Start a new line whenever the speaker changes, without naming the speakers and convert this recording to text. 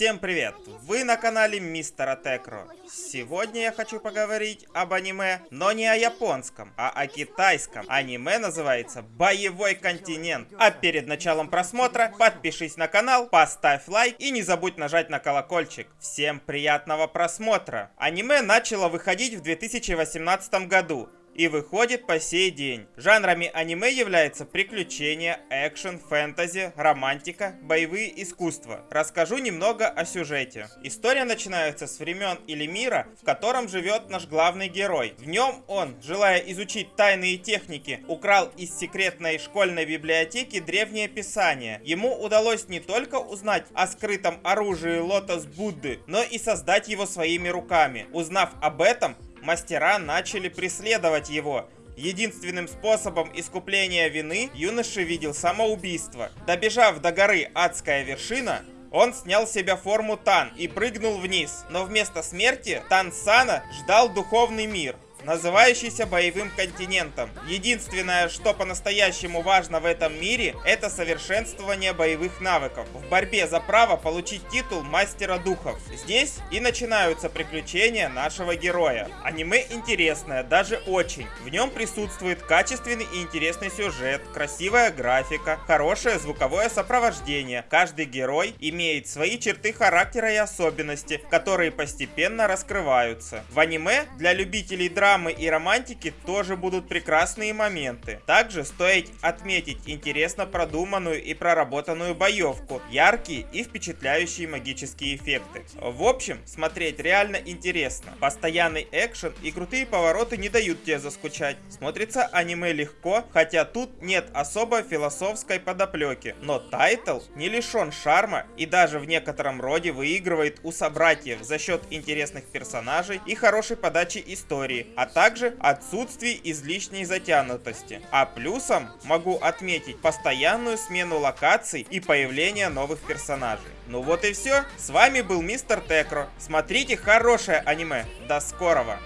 Всем привет! Вы на канале Мистера Текро. Сегодня я хочу поговорить об аниме, но не о японском, а о китайском. Аниме называется «Боевой континент». А перед началом просмотра подпишись на канал, поставь лайк и не забудь нажать на колокольчик. Всем приятного просмотра! Аниме начало выходить в 2018 году и выходит по сей день. Жанрами аниме являются приключения, экшен, фэнтези, романтика, боевые искусства. Расскажу немного о сюжете. История начинается с времен или мира, в котором живет наш главный герой. В нем он, желая изучить тайные техники, украл из секретной школьной библиотеки древнее писание. Ему удалось не только узнать о скрытом оружии Лотос Будды, но и создать его своими руками. Узнав об этом, мастера начали преследовать его. Единственным способом искупления вины юноша видел самоубийство. Добежав до горы Адская вершина, он снял с себя форму Тан и прыгнул вниз. Но вместо смерти Тан Сана ждал духовный мир называющийся боевым континентом. Единственное, что по-настоящему важно в этом мире, это совершенствование боевых навыков. В борьбе за право получить титул мастера духов. Здесь и начинаются приключения нашего героя. Аниме интересное, даже очень. В нем присутствует качественный и интересный сюжет, красивая графика, хорошее звуковое сопровождение. Каждый герой имеет свои черты характера и особенности, которые постепенно раскрываются. В аниме для любителей драмы драмы и романтики тоже будут прекрасные моменты. Также стоит отметить интересно продуманную и проработанную боевку, яркие и впечатляющие магические эффекты. В общем, смотреть реально интересно. Постоянный экшен и крутые повороты не дают тебе заскучать. Смотрится аниме легко, хотя тут нет особо философской подоплеки. Но тайтл не лишен шарма и даже в некотором роде выигрывает у собратьев за счет интересных персонажей и хорошей подачи истории, а также отсутствие излишней затянутости. А плюсом могу отметить постоянную смену локаций и появление новых персонажей. Ну вот и все. С вами был Мистер Текро. Смотрите хорошее аниме. До скорого.